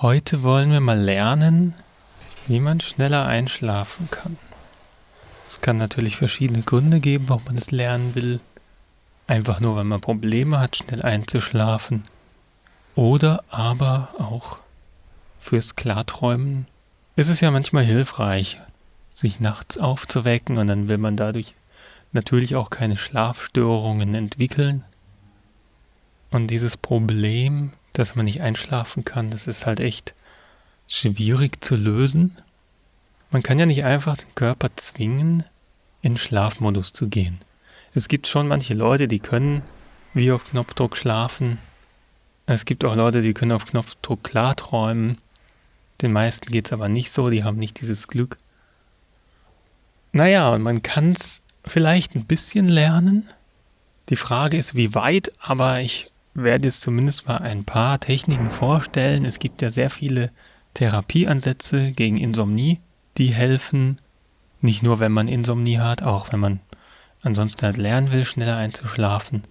Heute wollen wir mal lernen, wie man schneller einschlafen kann. Es kann natürlich verschiedene Gründe geben, warum man es lernen will. Einfach nur, weil man Probleme hat, schnell einzuschlafen. Oder aber auch fürs Klarträumen ist es ja manchmal hilfreich, sich nachts aufzuwecken und dann will man dadurch natürlich auch keine Schlafstörungen entwickeln. Und dieses Problem, dass man nicht einschlafen kann, das ist halt echt schwierig zu lösen. Man kann ja nicht einfach den Körper zwingen, in Schlafmodus zu gehen. Es gibt schon manche Leute, die können wie auf Knopfdruck schlafen. Es gibt auch Leute, die können auf Knopfdruck klarträumen. Den meisten geht es aber nicht so, die haben nicht dieses Glück. Naja, und man kann es vielleicht ein bisschen lernen. Die Frage ist, wie weit, aber ich werde jetzt zumindest mal ein paar Techniken vorstellen. Es gibt ja sehr viele Therapieansätze gegen Insomnie, die helfen, nicht nur wenn man Insomnie hat, auch wenn man ansonsten halt lernen will, schneller einzuschlafen.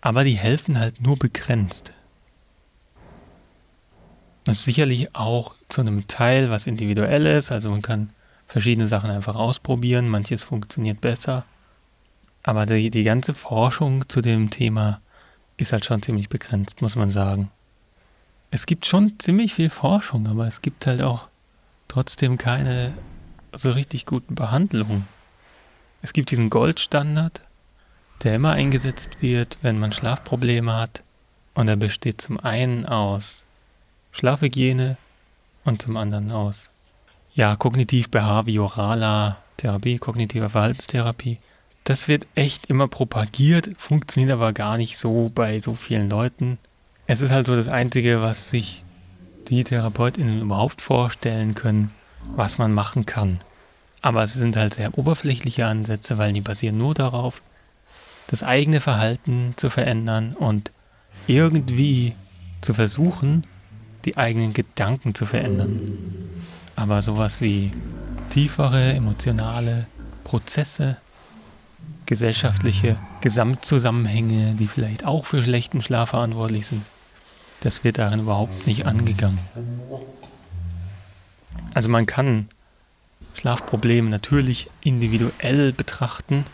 Aber die helfen halt nur begrenzt. Das ist sicherlich auch zu einem Teil was individuell ist, also man kann verschiedene Sachen einfach ausprobieren, manches funktioniert besser. Aber die, die ganze Forschung zu dem Thema ist halt schon ziemlich begrenzt, muss man sagen. Es gibt schon ziemlich viel Forschung, aber es gibt halt auch trotzdem keine so richtig guten Behandlungen. Es gibt diesen Goldstandard, der immer eingesetzt wird, wenn man Schlafprobleme hat. Und er besteht zum einen aus Schlafhygiene und zum anderen aus ja, kognitiv-behavioraler Therapie, kognitiver Verhaltenstherapie. Das wird echt immer propagiert, funktioniert aber gar nicht so bei so vielen Leuten. Es ist halt so das Einzige, was sich die TherapeutInnen überhaupt vorstellen können, was man machen kann. Aber es sind halt sehr oberflächliche Ansätze, weil die basieren nur darauf, das eigene Verhalten zu verändern und irgendwie zu versuchen, die eigenen Gedanken zu verändern. Aber sowas wie tiefere emotionale Prozesse, gesellschaftliche Gesamtzusammenhänge, die vielleicht auch für schlechten Schlaf verantwortlich sind, das wird darin überhaupt nicht angegangen. Also man kann Schlafprobleme natürlich individuell betrachten,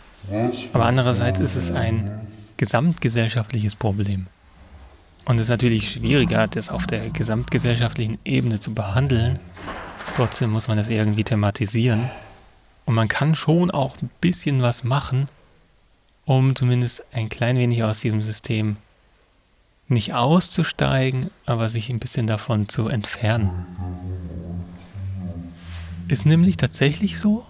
aber andererseits ist es ein gesamtgesellschaftliches Problem. Und es ist natürlich schwieriger, das auf der gesamtgesellschaftlichen Ebene zu behandeln, Trotzdem muss man das irgendwie thematisieren. Und man kann schon auch ein bisschen was machen, um zumindest ein klein wenig aus diesem System nicht auszusteigen, aber sich ein bisschen davon zu entfernen. Ist nämlich tatsächlich so,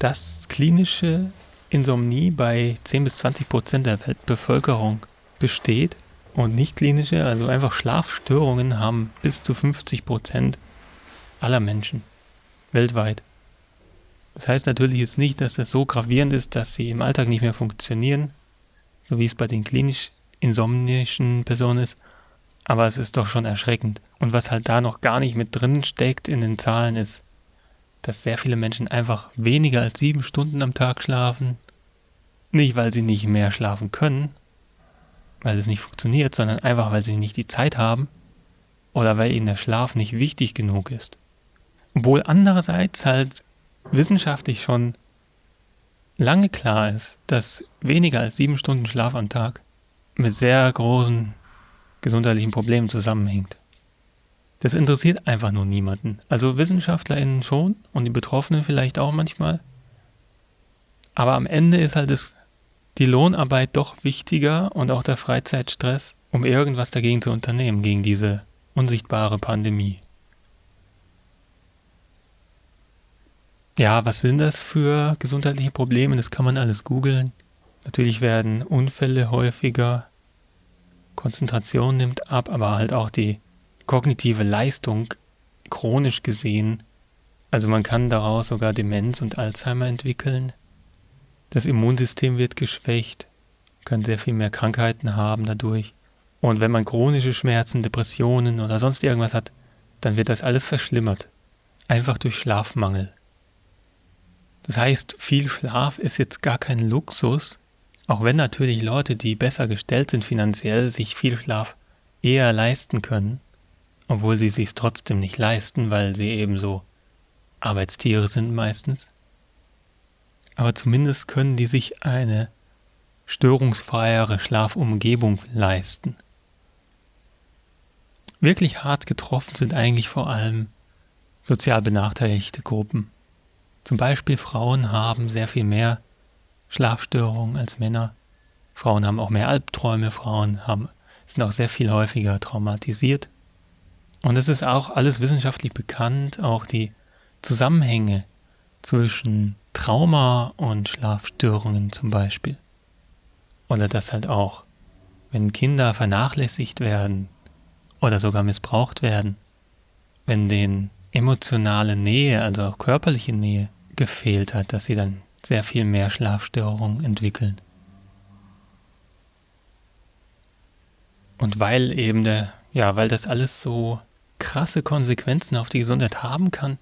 dass klinische Insomnie bei 10 bis 20 Prozent der Weltbevölkerung besteht und nicht klinische, also einfach Schlafstörungen haben bis zu 50 Prozent aller Menschen weltweit. Das heißt natürlich jetzt nicht, dass das so gravierend ist, dass sie im Alltag nicht mehr funktionieren, so wie es bei den klinisch insomnischen Personen ist, aber es ist doch schon erschreckend. Und was halt da noch gar nicht mit drin steckt in den Zahlen ist, dass sehr viele Menschen einfach weniger als sieben Stunden am Tag schlafen. Nicht, weil sie nicht mehr schlafen können, weil es nicht funktioniert, sondern einfach, weil sie nicht die Zeit haben oder weil ihnen der Schlaf nicht wichtig genug ist. Obwohl andererseits halt wissenschaftlich schon lange klar ist, dass weniger als sieben Stunden Schlaf am Tag mit sehr großen gesundheitlichen Problemen zusammenhängt. Das interessiert einfach nur niemanden. Also WissenschaftlerInnen schon und die Betroffenen vielleicht auch manchmal. Aber am Ende ist halt das, die Lohnarbeit doch wichtiger und auch der Freizeitstress, um irgendwas dagegen zu unternehmen, gegen diese unsichtbare Pandemie. Ja, was sind das für gesundheitliche Probleme? Das kann man alles googeln. Natürlich werden Unfälle häufiger, Konzentration nimmt ab, aber halt auch die kognitive Leistung chronisch gesehen. Also man kann daraus sogar Demenz und Alzheimer entwickeln. Das Immunsystem wird geschwächt, kann sehr viel mehr Krankheiten haben dadurch. Und wenn man chronische Schmerzen, Depressionen oder sonst irgendwas hat, dann wird das alles verschlimmert. Einfach durch Schlafmangel. Das heißt, viel Schlaf ist jetzt gar kein Luxus, auch wenn natürlich Leute, die besser gestellt sind finanziell, sich viel Schlaf eher leisten können. obwohl sie sich trotzdem nicht leisten, weil sie eben so Arbeitstiere sind meistens. Aber zumindest können die sich eine störungsfreiere Schlafumgebung leisten. Wirklich hart getroffen sind eigentlich vor allem sozial benachteiligte Gruppen. Zum Beispiel Frauen haben sehr viel mehr Schlafstörungen als Männer. Frauen haben auch mehr Albträume, Frauen haben, sind auch sehr viel häufiger traumatisiert. Und es ist auch alles wissenschaftlich bekannt, auch die Zusammenhänge zwischen Trauma und Schlafstörungen zum Beispiel. Oder dass halt auch, wenn Kinder vernachlässigt werden oder sogar missbraucht werden, wenn denen emotionale Nähe, also auch körperliche Nähe gefehlt hat, dass sie dann sehr viel mehr Schlafstörungen entwickeln. Und weil eben der, ja, weil das alles so krasse Konsequenzen auf die Gesundheit haben kann,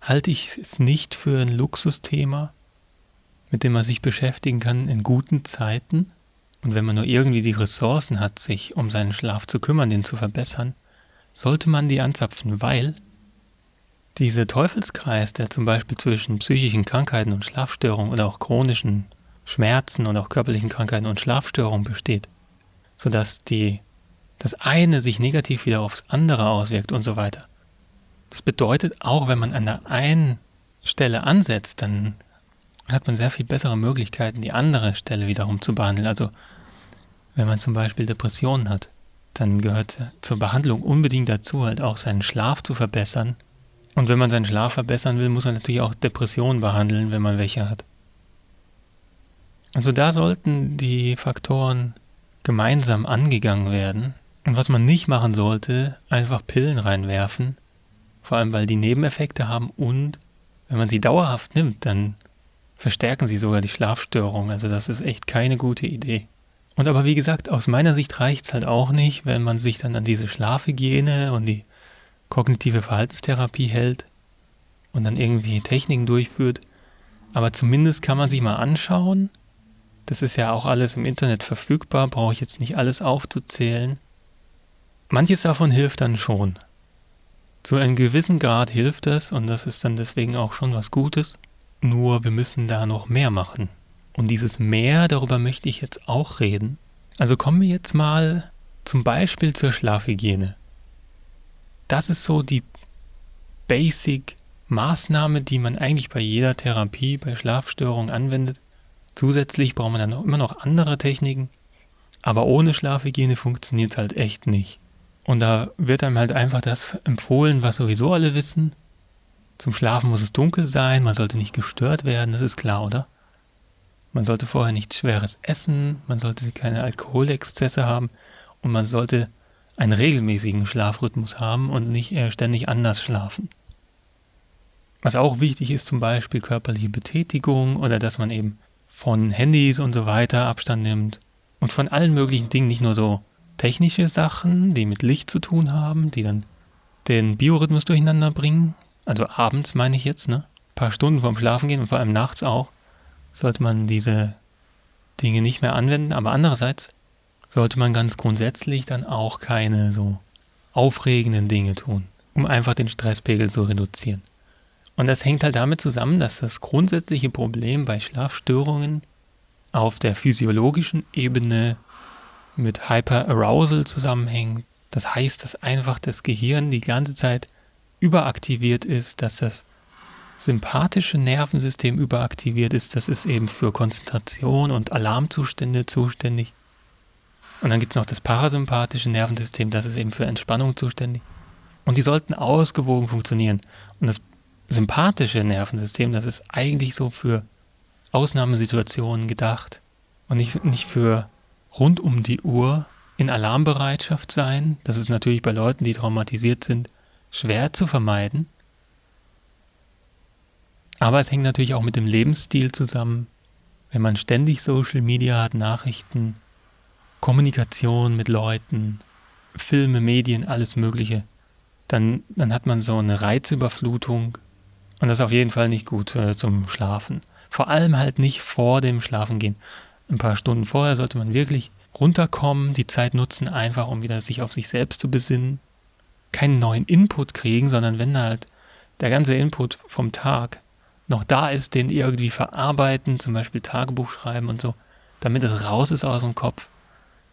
halte ich es nicht für ein Luxusthema, mit dem man sich beschäftigen kann in guten Zeiten. Und wenn man nur irgendwie die Ressourcen hat, sich um seinen Schlaf zu kümmern, den zu verbessern, sollte man die anzapfen, weil dieser Teufelskreis, der zum Beispiel zwischen psychischen Krankheiten und Schlafstörungen oder auch chronischen Schmerzen und auch körperlichen Krankheiten und Schlafstörungen besteht, sodass die, das eine sich negativ wieder aufs andere auswirkt und so weiter. Das bedeutet, auch wenn man an der einen Stelle ansetzt, dann hat man sehr viel bessere Möglichkeiten, die andere Stelle wiederum zu behandeln. Also wenn man zum Beispiel Depressionen hat, dann gehört zur Behandlung unbedingt dazu, halt auch seinen Schlaf zu verbessern und wenn man seinen Schlaf verbessern will, muss man natürlich auch Depressionen behandeln, wenn man welche hat. Also da sollten die Faktoren gemeinsam angegangen werden. Und was man nicht machen sollte, einfach Pillen reinwerfen, vor allem weil die Nebeneffekte haben und wenn man sie dauerhaft nimmt, dann verstärken sie sogar die Schlafstörung. Also das ist echt keine gute Idee. Und aber wie gesagt, aus meiner Sicht reicht es halt auch nicht, wenn man sich dann an diese Schlafhygiene und die kognitive Verhaltenstherapie hält und dann irgendwie Techniken durchführt. Aber zumindest kann man sich mal anschauen. Das ist ja auch alles im Internet verfügbar, brauche ich jetzt nicht alles aufzuzählen. Manches davon hilft dann schon. Zu einem gewissen Grad hilft das und das ist dann deswegen auch schon was Gutes. Nur wir müssen da noch mehr machen. Und dieses mehr, darüber möchte ich jetzt auch reden. Also kommen wir jetzt mal zum Beispiel zur Schlafhygiene das ist so die Basic-Maßnahme, die man eigentlich bei jeder Therapie, bei Schlafstörungen anwendet. Zusätzlich braucht man dann immer noch andere Techniken, aber ohne Schlafhygiene funktioniert es halt echt nicht. Und da wird einem halt einfach das empfohlen, was sowieso alle wissen. Zum Schlafen muss es dunkel sein, man sollte nicht gestört werden, das ist klar, oder? Man sollte vorher nichts Schweres essen, man sollte keine Alkoholexzesse haben und man sollte einen regelmäßigen Schlafrhythmus haben und nicht ständig anders schlafen. Was auch wichtig ist, zum Beispiel körperliche Betätigung oder dass man eben von Handys und so weiter Abstand nimmt und von allen möglichen Dingen, nicht nur so technische Sachen, die mit Licht zu tun haben, die dann den Biorhythmus durcheinander bringen, also abends meine ich jetzt, ne? Ein paar Stunden vorm Schlafen gehen und vor allem nachts auch, sollte man diese Dinge nicht mehr anwenden, aber andererseits sollte man ganz grundsätzlich dann auch keine so aufregenden Dinge tun, um einfach den Stresspegel zu reduzieren. Und das hängt halt damit zusammen, dass das grundsätzliche Problem bei Schlafstörungen auf der physiologischen Ebene mit Hyperarousal zusammenhängt. Das heißt, dass einfach das Gehirn die ganze Zeit überaktiviert ist, dass das sympathische Nervensystem überaktiviert ist. Das ist eben für Konzentration und Alarmzustände zuständig. Und dann gibt es noch das parasympathische Nervensystem, das ist eben für Entspannung zuständig. Und die sollten ausgewogen funktionieren. Und das sympathische Nervensystem, das ist eigentlich so für Ausnahmesituationen gedacht und nicht, nicht für rund um die Uhr in Alarmbereitschaft sein. Das ist natürlich bei Leuten, die traumatisiert sind, schwer zu vermeiden. Aber es hängt natürlich auch mit dem Lebensstil zusammen. Wenn man ständig Social Media hat, Nachrichten, Kommunikation mit Leuten, Filme, Medien, alles Mögliche, dann, dann hat man so eine Reizüberflutung und das ist auf jeden Fall nicht gut äh, zum Schlafen. Vor allem halt nicht vor dem Schlafengehen. Ein paar Stunden vorher sollte man wirklich runterkommen, die Zeit nutzen, einfach um wieder sich auf sich selbst zu besinnen. keinen neuen Input kriegen, sondern wenn halt der ganze Input vom Tag noch da ist, den irgendwie verarbeiten, zum Beispiel Tagebuch schreiben und so, damit es raus ist aus dem Kopf,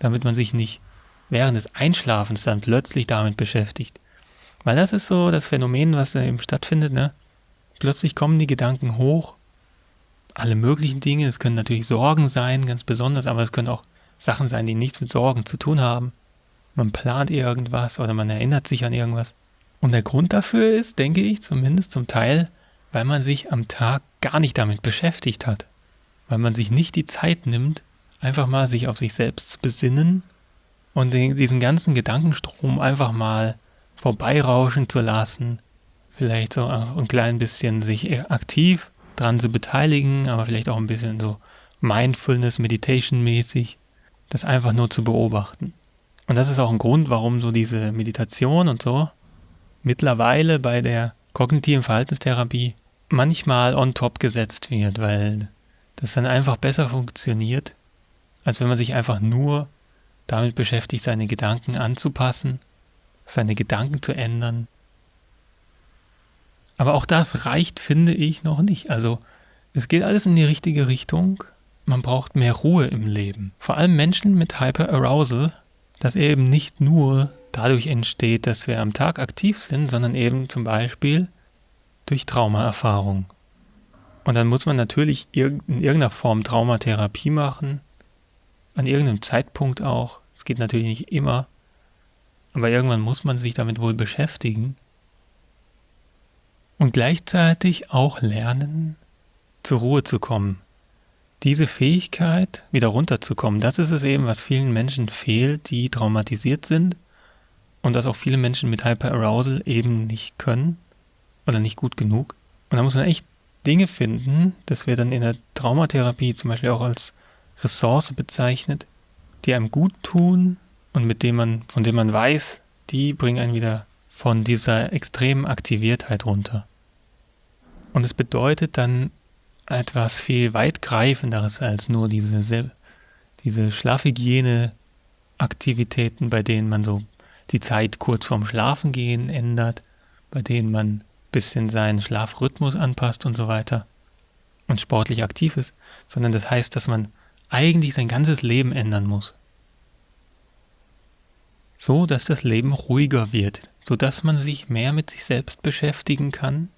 damit man sich nicht während des Einschlafens dann plötzlich damit beschäftigt. Weil das ist so das Phänomen, was eben stattfindet, ne? Plötzlich kommen die Gedanken hoch, alle möglichen Dinge, es können natürlich Sorgen sein, ganz besonders, aber es können auch Sachen sein, die nichts mit Sorgen zu tun haben. Man plant irgendwas oder man erinnert sich an irgendwas. Und der Grund dafür ist, denke ich, zumindest zum Teil, weil man sich am Tag gar nicht damit beschäftigt hat. Weil man sich nicht die Zeit nimmt, einfach mal sich auf sich selbst zu besinnen und diesen ganzen Gedankenstrom einfach mal vorbeirauschen zu lassen. Vielleicht so ein klein bisschen sich aktiv dran zu beteiligen, aber vielleicht auch ein bisschen so Mindfulness, Meditation mäßig, das einfach nur zu beobachten. Und das ist auch ein Grund, warum so diese Meditation und so mittlerweile bei der kognitiven Verhaltenstherapie manchmal on top gesetzt wird, weil das dann einfach besser funktioniert, als wenn man sich einfach nur damit beschäftigt, seine Gedanken anzupassen, seine Gedanken zu ändern. Aber auch das reicht, finde ich, noch nicht. Also es geht alles in die richtige Richtung. Man braucht mehr Ruhe im Leben. Vor allem Menschen mit Hyperarousal, dass eben nicht nur dadurch entsteht, dass wir am Tag aktiv sind, sondern eben zum Beispiel durch Traumaerfahrung. Und dann muss man natürlich in irgendeiner Form Traumatherapie machen, an irgendeinem Zeitpunkt auch. Es geht natürlich nicht immer, aber irgendwann muss man sich damit wohl beschäftigen. Und gleichzeitig auch lernen, zur Ruhe zu kommen. Diese Fähigkeit, wieder runterzukommen, das ist es eben, was vielen Menschen fehlt, die traumatisiert sind und das auch viele Menschen mit Hyperarousal eben nicht können oder nicht gut genug. Und da muss man echt Dinge finden, das wir dann in der Traumatherapie zum Beispiel auch als Ressource bezeichnet, die einem gut tun und mit dem man, von dem man weiß, die bringen einen wieder von dieser extremen Aktiviertheit runter. Und es bedeutet dann etwas viel weitgreifenderes als nur diese, diese Schlafhygiene-Aktivitäten, bei denen man so die Zeit kurz vorm Schlafengehen ändert, bei denen man ein bisschen seinen Schlafrhythmus anpasst und so weiter und sportlich aktiv ist, sondern das heißt, dass man eigentlich sein ganzes Leben ändern muss. So, dass das Leben ruhiger wird, so dass man sich mehr mit sich selbst beschäftigen kann.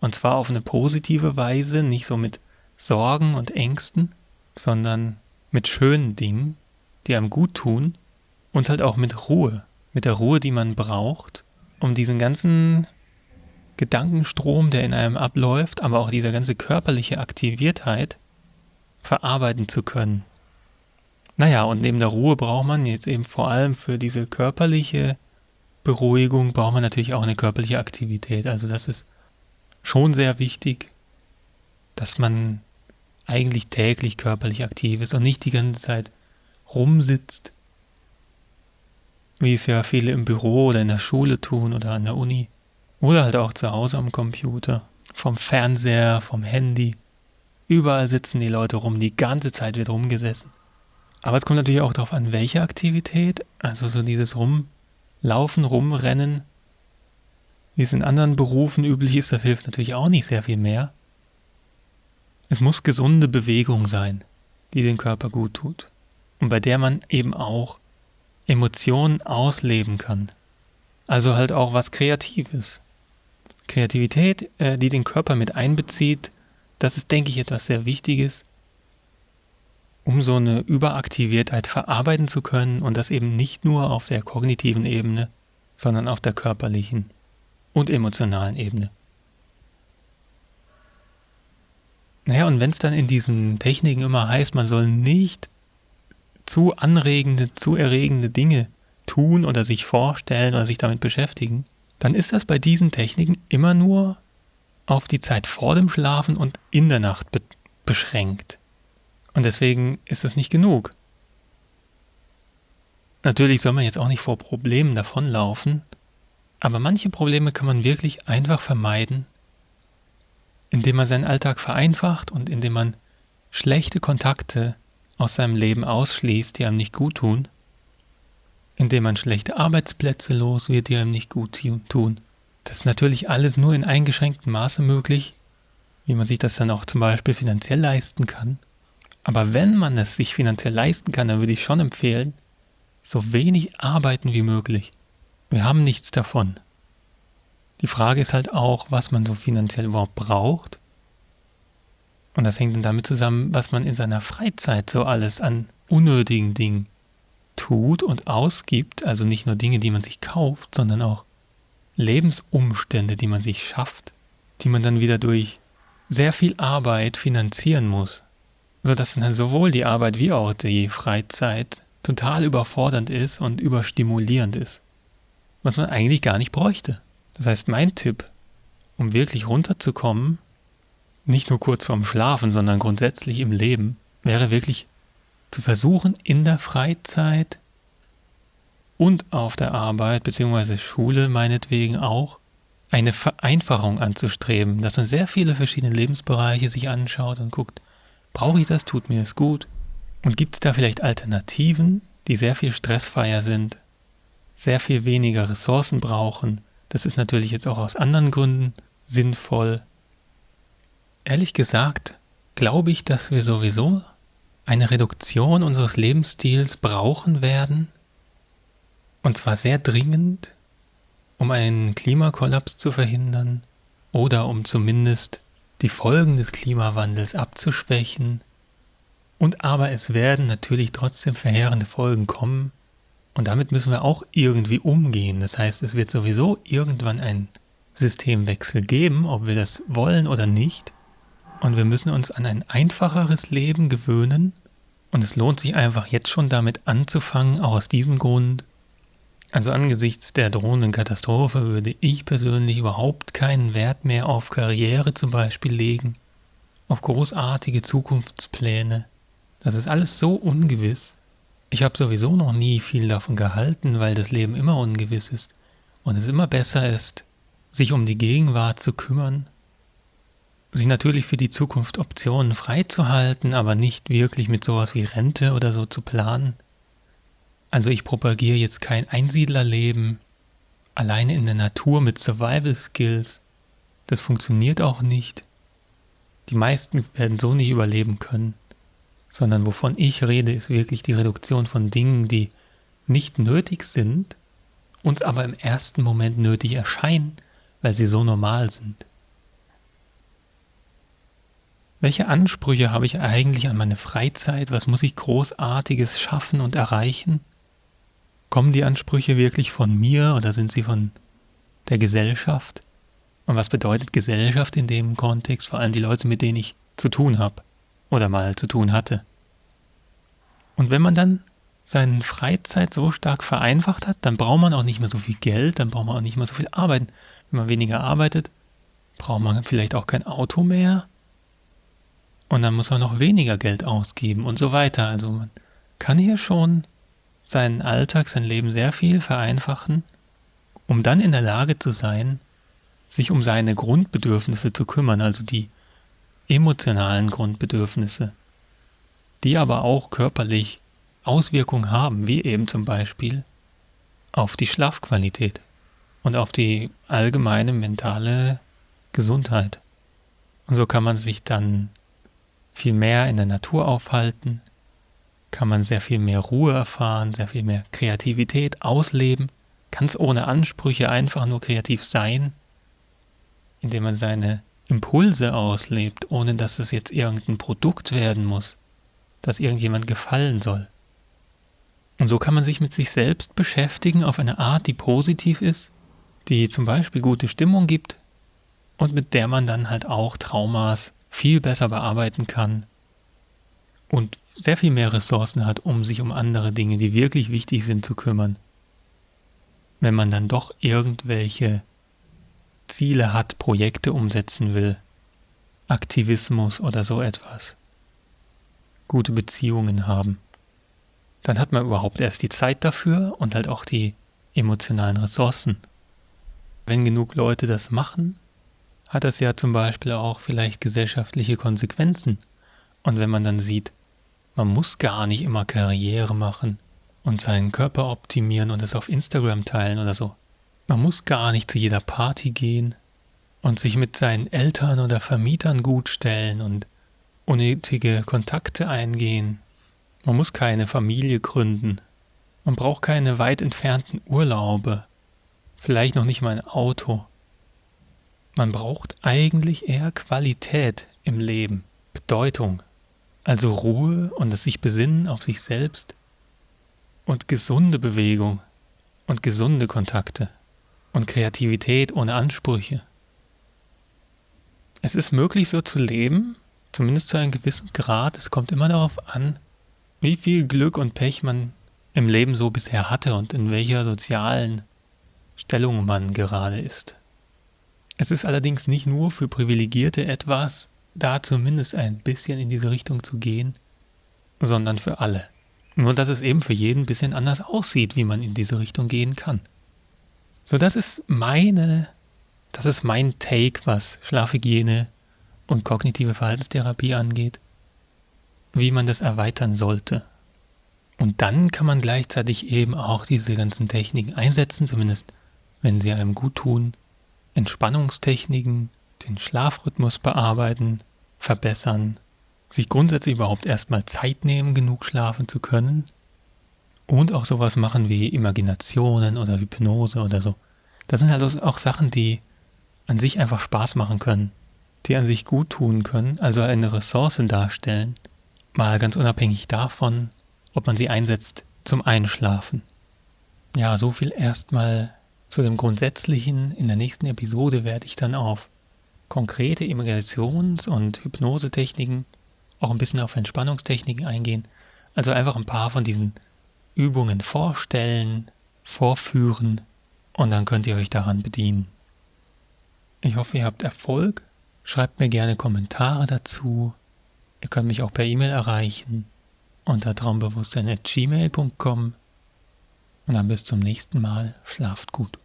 Und zwar auf eine positive Weise, nicht so mit Sorgen und Ängsten, sondern mit schönen Dingen, die einem gut tun und halt auch mit Ruhe, mit der Ruhe, die man braucht, um diesen ganzen Gedankenstrom, der in einem abläuft, aber auch diese ganze körperliche Aktiviertheit verarbeiten zu können. Naja, und neben der Ruhe braucht man jetzt eben vor allem für diese körperliche Beruhigung, braucht man natürlich auch eine körperliche Aktivität. Also das ist schon sehr wichtig, dass man eigentlich täglich körperlich aktiv ist und nicht die ganze Zeit rumsitzt, wie es ja viele im Büro oder in der Schule tun oder an der Uni oder halt auch zu Hause am Computer, vom Fernseher, vom Handy. Überall sitzen die Leute rum, die ganze Zeit wird rumgesessen. Aber es kommt natürlich auch darauf an, welche Aktivität, also so dieses Rumlaufen, Rumrennen, wie es in anderen Berufen üblich ist, das hilft natürlich auch nicht sehr viel mehr. Es muss gesunde Bewegung sein, die den Körper gut tut und bei der man eben auch Emotionen ausleben kann. Also halt auch was Kreatives. Kreativität, äh, die den Körper mit einbezieht, das ist, denke ich, etwas sehr Wichtiges, um so eine Überaktiviertheit verarbeiten zu können und das eben nicht nur auf der kognitiven Ebene, sondern auf der körperlichen und emotionalen Ebene. Naja, und wenn es dann in diesen Techniken immer heißt, man soll nicht zu anregende, zu erregende Dinge tun oder sich vorstellen oder sich damit beschäftigen, dann ist das bei diesen Techniken immer nur auf die Zeit vor dem Schlafen und in der Nacht be beschränkt. Und deswegen ist das nicht genug. Natürlich soll man jetzt auch nicht vor Problemen davonlaufen, aber manche Probleme kann man wirklich einfach vermeiden, indem man seinen Alltag vereinfacht und indem man schlechte Kontakte aus seinem Leben ausschließt, die einem nicht gut tun indem man schlechte Arbeitsplätze los wird, die einem nicht gut tun. Das ist natürlich alles nur in eingeschränktem Maße möglich, wie man sich das dann auch zum Beispiel finanziell leisten kann. Aber wenn man es sich finanziell leisten kann, dann würde ich schon empfehlen, so wenig arbeiten wie möglich. Wir haben nichts davon. Die Frage ist halt auch, was man so finanziell überhaupt braucht. Und das hängt dann damit zusammen, was man in seiner Freizeit so alles an unnötigen Dingen tut und ausgibt. Also nicht nur Dinge, die man sich kauft, sondern auch Lebensumstände, die man sich schafft, die man dann wieder durch sehr viel Arbeit finanzieren muss. Sodass dann sowohl die Arbeit wie auch die Freizeit total überfordernd ist und überstimulierend ist. Was man eigentlich gar nicht bräuchte. Das heißt, mein Tipp, um wirklich runterzukommen, nicht nur kurz vorm Schlafen, sondern grundsätzlich im Leben, wäre wirklich zu versuchen, in der Freizeit und auf der Arbeit bzw. Schule meinetwegen auch eine Vereinfachung anzustreben, dass man sehr viele verschiedene Lebensbereiche sich anschaut und guckt, brauche ich das, tut mir es gut? Und gibt es da vielleicht Alternativen, die sehr viel stressfreier sind, sehr viel weniger Ressourcen brauchen das ist natürlich jetzt auch aus anderen Gründen sinnvoll. Ehrlich gesagt, glaube ich, dass wir sowieso eine Reduktion unseres Lebensstils brauchen werden, und zwar sehr dringend, um einen Klimakollaps zu verhindern oder um zumindest die Folgen des Klimawandels abzuschwächen. Und aber es werden natürlich trotzdem verheerende Folgen kommen, und damit müssen wir auch irgendwie umgehen. Das heißt, es wird sowieso irgendwann einen Systemwechsel geben, ob wir das wollen oder nicht. Und wir müssen uns an ein einfacheres Leben gewöhnen. Und es lohnt sich einfach jetzt schon damit anzufangen, auch aus diesem Grund. Also angesichts der drohenden Katastrophe würde ich persönlich überhaupt keinen Wert mehr auf Karriere zum Beispiel legen, auf großartige Zukunftspläne. Das ist alles so ungewiss. Ich habe sowieso noch nie viel davon gehalten, weil das Leben immer ungewiss ist und es immer besser ist, sich um die Gegenwart zu kümmern, sich natürlich für die Zukunft Optionen freizuhalten, aber nicht wirklich mit sowas wie Rente oder so zu planen. Also ich propagiere jetzt kein Einsiedlerleben, alleine in der Natur mit Survival Skills. Das funktioniert auch nicht. Die meisten werden so nicht überleben können sondern wovon ich rede, ist wirklich die Reduktion von Dingen, die nicht nötig sind, uns aber im ersten Moment nötig erscheinen, weil sie so normal sind. Welche Ansprüche habe ich eigentlich an meine Freizeit? Was muss ich großartiges schaffen und erreichen? Kommen die Ansprüche wirklich von mir oder sind sie von der Gesellschaft? Und was bedeutet Gesellschaft in dem Kontext? Vor allem die Leute, mit denen ich zu tun habe oder mal zu tun hatte. Und wenn man dann seine Freizeit so stark vereinfacht hat, dann braucht man auch nicht mehr so viel Geld, dann braucht man auch nicht mehr so viel arbeiten. Wenn man weniger arbeitet, braucht man vielleicht auch kein Auto mehr und dann muss man noch weniger Geld ausgeben und so weiter. Also man kann hier schon seinen Alltag, sein Leben sehr viel vereinfachen, um dann in der Lage zu sein, sich um seine Grundbedürfnisse zu kümmern, also die emotionalen Grundbedürfnisse, die aber auch körperlich Auswirkungen haben, wie eben zum Beispiel auf die Schlafqualität und auf die allgemeine mentale Gesundheit. Und so kann man sich dann viel mehr in der Natur aufhalten, kann man sehr viel mehr Ruhe erfahren, sehr viel mehr Kreativität ausleben, ganz ohne Ansprüche einfach nur kreativ sein, indem man seine Impulse auslebt, ohne dass es jetzt irgendein Produkt werden muss, das irgendjemand gefallen soll. Und so kann man sich mit sich selbst beschäftigen auf eine Art, die positiv ist, die zum Beispiel gute Stimmung gibt und mit der man dann halt auch Traumas viel besser bearbeiten kann und sehr viel mehr Ressourcen hat, um sich um andere Dinge, die wirklich wichtig sind, zu kümmern. Wenn man dann doch irgendwelche Ziele hat, Projekte umsetzen will, Aktivismus oder so etwas, gute Beziehungen haben, dann hat man überhaupt erst die Zeit dafür und halt auch die emotionalen Ressourcen. Wenn genug Leute das machen, hat das ja zum Beispiel auch vielleicht gesellschaftliche Konsequenzen. Und wenn man dann sieht, man muss gar nicht immer Karriere machen und seinen Körper optimieren und es auf Instagram teilen oder so. Man muss gar nicht zu jeder Party gehen und sich mit seinen Eltern oder Vermietern gut stellen und unnötige Kontakte eingehen. Man muss keine Familie gründen. Man braucht keine weit entfernten Urlaube. Vielleicht noch nicht mal ein Auto. Man braucht eigentlich eher Qualität im Leben, Bedeutung, also Ruhe und das sich besinnen auf sich selbst und gesunde Bewegung und gesunde Kontakte und Kreativität ohne Ansprüche. Es ist möglich so zu leben, zumindest zu einem gewissen Grad. Es kommt immer darauf an, wie viel Glück und Pech man im Leben so bisher hatte und in welcher sozialen Stellung man gerade ist. Es ist allerdings nicht nur für Privilegierte etwas, da zumindest ein bisschen in diese Richtung zu gehen, sondern für alle. Nur dass es eben für jeden ein bisschen anders aussieht, wie man in diese Richtung gehen kann. So, das ist meine, das ist mein Take, was Schlafhygiene und kognitive Verhaltenstherapie angeht, wie man das erweitern sollte. Und dann kann man gleichzeitig eben auch diese ganzen Techniken einsetzen, zumindest wenn sie einem gut tun. Entspannungstechniken, den Schlafrhythmus bearbeiten, verbessern, sich grundsätzlich überhaupt erstmal Zeit nehmen, genug schlafen zu können und auch sowas machen wie Imaginationen oder Hypnose oder so. Das sind halt auch Sachen, die an sich einfach Spaß machen können, die an sich gut tun können, also eine Ressource darstellen, mal ganz unabhängig davon, ob man sie einsetzt zum Einschlafen. Ja, so viel erstmal zu dem Grundsätzlichen. In der nächsten Episode werde ich dann auf konkrete Imaginations- und Hypnosetechniken, auch ein bisschen auf Entspannungstechniken eingehen. Also einfach ein paar von diesen Übungen vorstellen, vorführen und dann könnt ihr euch daran bedienen. Ich hoffe, ihr habt Erfolg. Schreibt mir gerne Kommentare dazu. Ihr könnt mich auch per E-Mail erreichen unter traumbewusstsein.gmail.com und dann bis zum nächsten Mal. Schlaft gut.